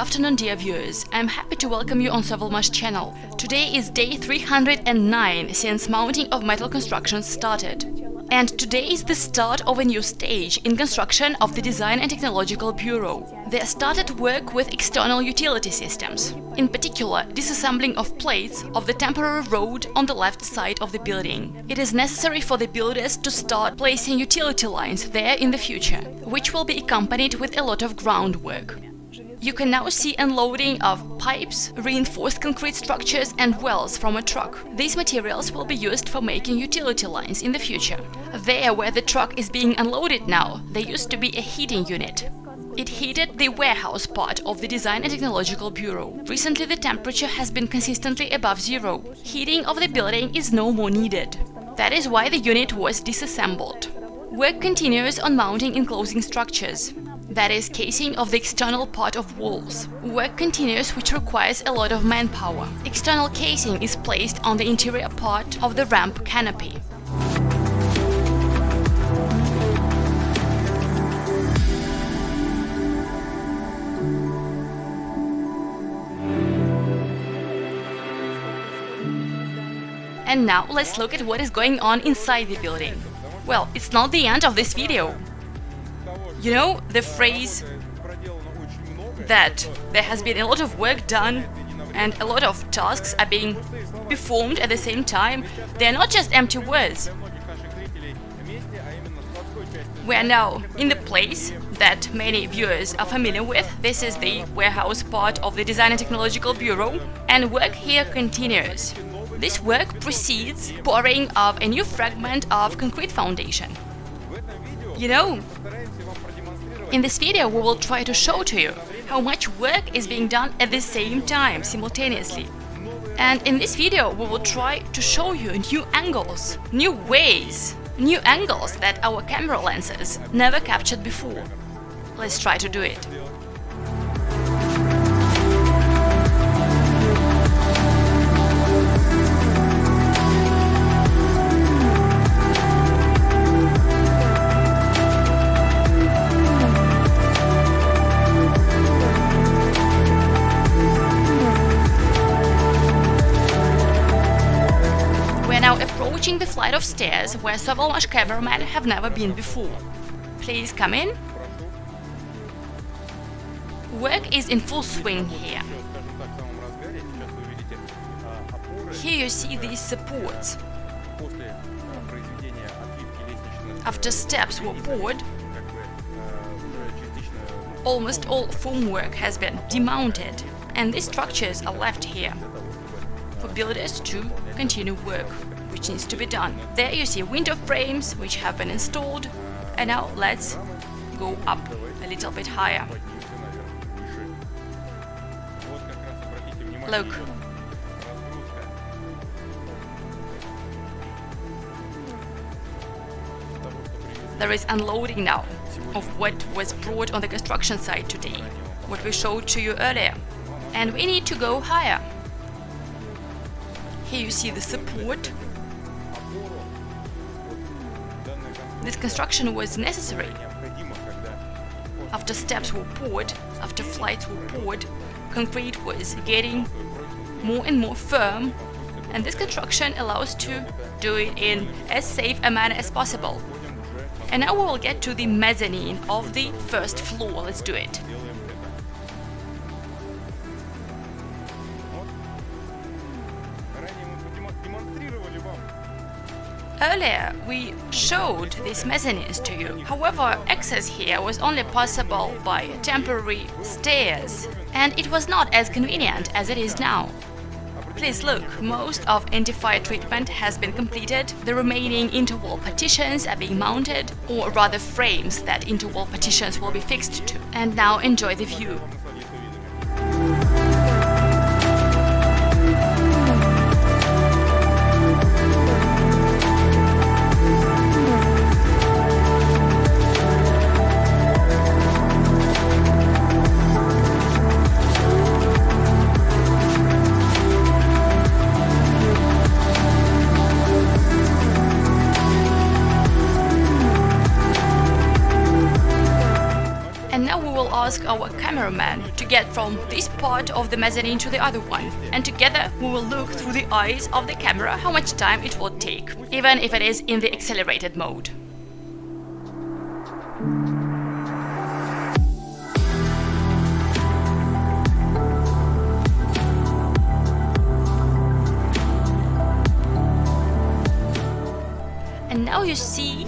afternoon, dear viewers. I'm happy to welcome you on Sovelmash channel. Today is day 309 since mounting of metal construction started. And today is the start of a new stage in construction of the Design and Technological Bureau. They started work with external utility systems, in particular disassembling of plates of the temporary road on the left side of the building. It is necessary for the builders to start placing utility lines there in the future, which will be accompanied with a lot of groundwork. You can now see unloading of pipes, reinforced concrete structures and wells from a truck. These materials will be used for making utility lines in the future. There where the truck is being unloaded now, there used to be a heating unit. It heated the warehouse part of the Design and Technological Bureau. Recently the temperature has been consistently above zero. Heating of the building is no more needed. That is why the unit was disassembled. Work continues on mounting enclosing structures that is casing of the external part of walls. Work continues which requires a lot of manpower. External casing is placed on the interior part of the ramp canopy. And now let's look at what is going on inside the building. Well, it's not the end of this video. You know the phrase that there has been a lot of work done and a lot of tasks are being performed at the same time, they are not just empty words. We are now in the place that many viewers are familiar with. This is the warehouse part of the Design and Technological Bureau, and work here continues. This work precedes pouring of a new fragment of concrete foundation. You know, in this video we will try to show to you how much work is being done at the same time, simultaneously. And in this video we will try to show you new angles, new ways, new angles that our camera lenses never captured before. Let's try to do it. Approaching the flight of stairs where several cameramen have never been before. Please come in. Work is in full swing here. Here you see these supports. After steps were poured, almost all formwork has been demounted and these structures are left here for builders to continue work which needs to be done. There you see window frames which have been installed and now let's go up a little bit higher. Look. There is unloading now of what was brought on the construction site today, what we showed to you earlier. And we need to go higher. Here you see the support This construction was necessary. After steps were poured, after flights were poured, concrete was getting more and more firm and this construction allows to do it in as safe a manner as possible. And now we will get to the mezzanine of the first floor. Let's do it. Earlier, we showed these mezzanines to you. However, access here was only possible by temporary stairs, and it was not as convenient as it is now. Please look, most of anti-fire treatment has been completed, the remaining interwall partitions are being mounted, or rather frames that interwall partitions will be fixed to. And now enjoy the view. Ask our cameraman to get from this part of the mezzanine to the other one, and together we will look through the eyes of the camera how much time it will take, even if it is in the accelerated mode. And now you see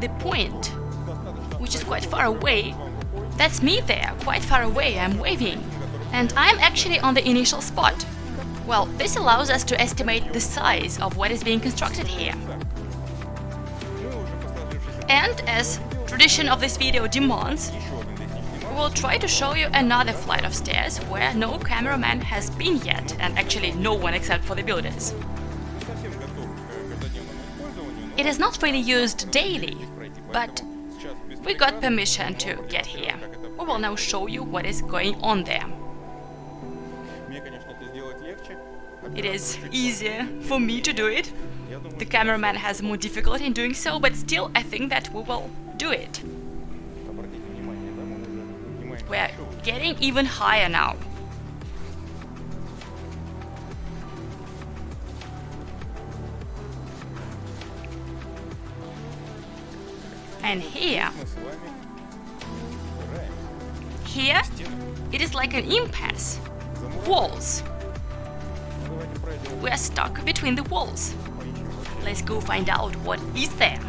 the point, which is quite far away. That's me there, quite far away, I'm waving. And I'm actually on the initial spot. Well, this allows us to estimate the size of what is being constructed here. And as tradition of this video demands, we will try to show you another flight of stairs where no cameraman has been yet, and actually no one except for the builders. It is not really used daily, but we got permission to get here. We will now show you what is going on there. It is easier for me to do it. The cameraman has more difficulty in doing so, but still I think that we will do it. We're getting even higher now. And here, here, it is like an impasse. Walls. We're stuck between the walls. Let's go find out what is there,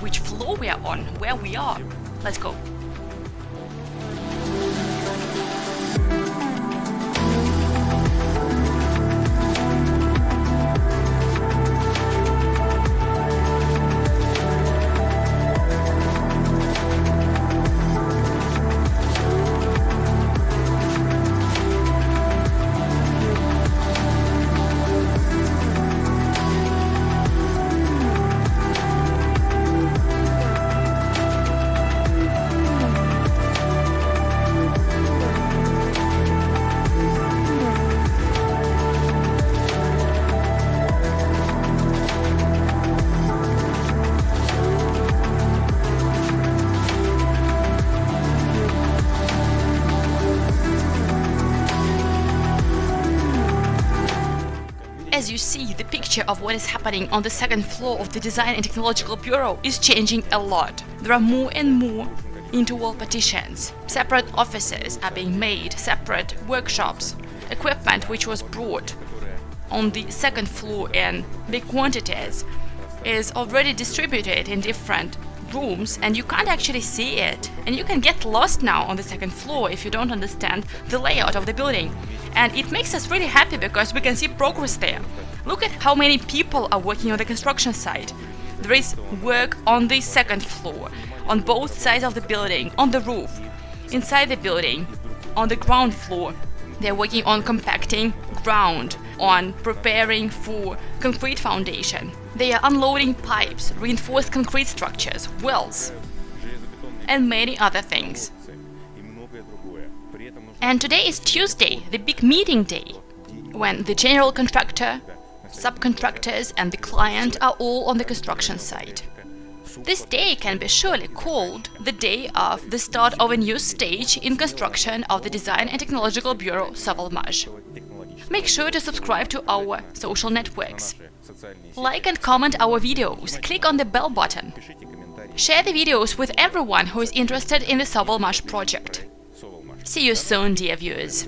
which floor we are on, where we are. Let's go. Picture of what is happening on the second floor of the Design and Technological Bureau is changing a lot. There are more and more interwall partitions. Separate offices are being made, separate workshops. Equipment which was brought on the second floor in big quantities is already distributed in different rooms and you can't actually see it. And you can get lost now on the second floor if you don't understand the layout of the building. And it makes us really happy because we can see progress there. Look at how many people are working on the construction site. There is work on the second floor, on both sides of the building, on the roof, inside the building, on the ground floor. They're working on compacting ground, on preparing for concrete foundation. They are unloading pipes, reinforced concrete structures, wells, and many other things. And today is Tuesday, the big meeting day, when the general contractor, subcontractors and the client are all on the construction site. This day can be surely called the day of the start of a new stage in construction of the Design and Technological Bureau Sovelmash. Make sure to subscribe to our social networks. Like and comment our videos, click on the bell button. Share the videos with everyone who is interested in the Sovelmash project. See you soon, dear viewers!